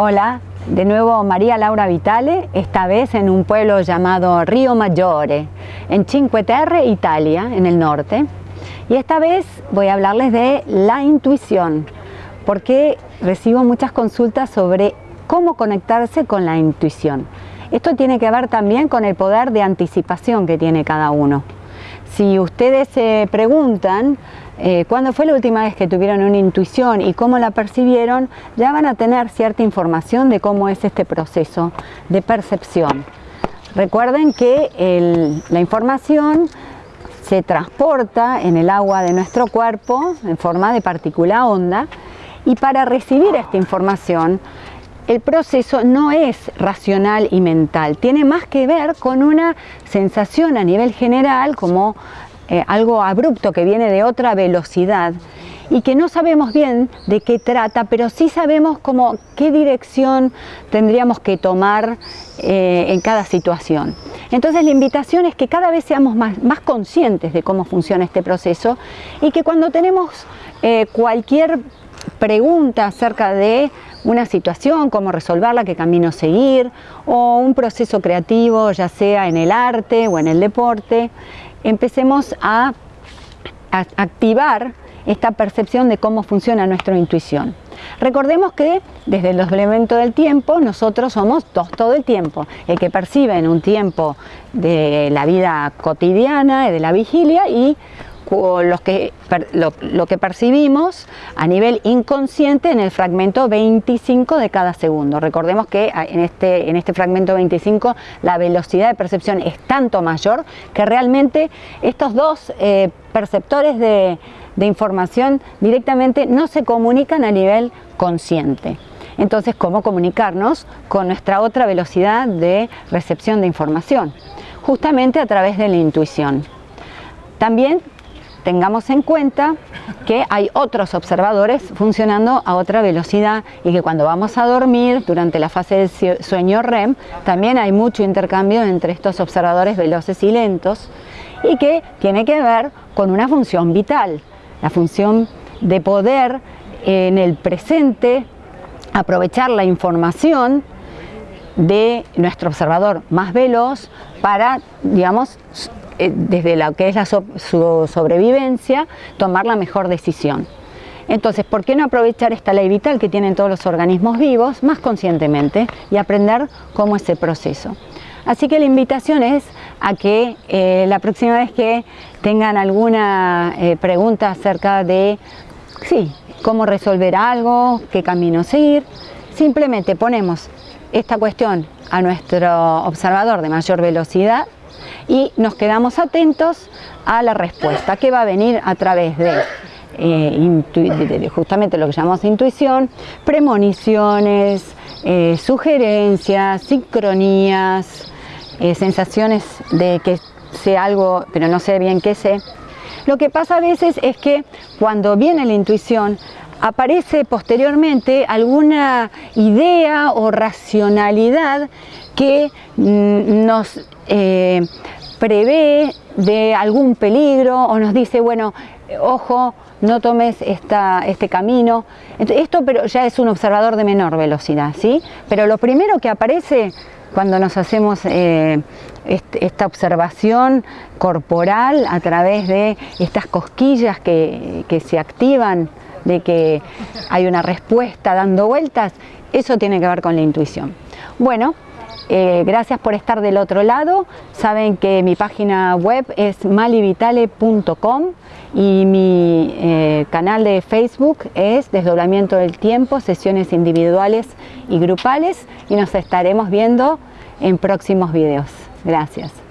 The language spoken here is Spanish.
Hola, de nuevo María Laura Vitale, esta vez en un pueblo llamado Río Maggiore, en Cinque Terre, Italia, en el norte. Y esta vez voy a hablarles de la intuición, porque recibo muchas consultas sobre cómo conectarse con la intuición. Esto tiene que ver también con el poder de anticipación que tiene cada uno. Si ustedes se preguntan eh, cuándo fue la última vez que tuvieron una intuición y cómo la percibieron, ya van a tener cierta información de cómo es este proceso de percepción. Recuerden que la información se transporta en el agua de nuestro cuerpo en forma de partícula onda y para recibir esta información el proceso no es racional y mental, tiene más que ver con una sensación a nivel general como eh, algo abrupto que viene de otra velocidad y que no sabemos bien de qué trata, pero sí sabemos como qué dirección tendríamos que tomar eh, en cada situación. Entonces la invitación es que cada vez seamos más, conscientes de cómo funciona este proceso y que cuando tenemos eh, cualquier pregunta acerca de una situación, cómo resolverla, qué camino seguir, o un proceso creativo, ya sea en el arte o en el deporte, empecemos a, activar esta percepción de cómo funciona nuestra intuición. Recordemos que desde el desdoblamiento del tiempo nosotros somos dos todo el tiempo. El que percibe en un tiempo de la vida cotidiana, de la vigilia y lo, que percibimos a nivel inconsciente en el fragmento 25 de cada segundo. Recordemos que en este, en este fragmento 25 la velocidad de percepción es tanto mayor que realmente estos dos eh, perceptores de, de información directamente no se comunican a nivel consciente. Entonces, ¿cómo comunicarnos con nuestra otra velocidad de recepción de información? Justamente a través de la intuición. También tengamos en cuenta que hay otros observadores funcionando a otra velocidad y que cuando vamos a dormir, durante la fase del sueño REM, también hay mucho intercambio entre estos observadores veloces y lentos y que tiene que ver con una función vital, la función de poder en el presente aprovechar la información de nuestro observador más veloz para, digamos, eh, desde lo que es la su sobrevivencia, tomar la mejor decisión. Entonces, ¿por qué no aprovechar esta ley vital que tienen todos los organismos vivos más conscientemente y aprender cómo es el proceso? Así que la invitación es a que eh, la próxima vez que tengan alguna eh, pregunta acerca de sí, cómo resolver algo, qué camino seguir, simplemente ponemos esta cuestión a nuestro observador de mayor velocidad y nos quedamos atentos a la respuesta que va a venir a través de, eh, justamente lo que llamamos intuición, premoniciones, eh, sugerencias, sincronías, eh, sensaciones de que sé algo pero no sé bien qué sé. Lo que pasa a veces es que cuando viene la intuición aparece posteriormente alguna idea o racionalidad que mm, nos prevé de algún peligro o nos dice, bueno, ojo, no tomes esta, este camino. Esto pero ya es un observador de menor velocidad, ¿sí? Pero lo primero que aparece cuando nos hacemos eh, esta observación corporal a través de estas cosquillas que, que se activan, de que hay una respuesta dando vueltas, eso tiene que ver con la intuición. Bueno, eh, gracias por estar del otro lado. Saben que mi página web es malivitale.com y mi eh, canal de Facebook es Desdoblamiento del Tiempo, sesiones individuales y grupales y nos estaremos viendo en próximos videos. Gracias.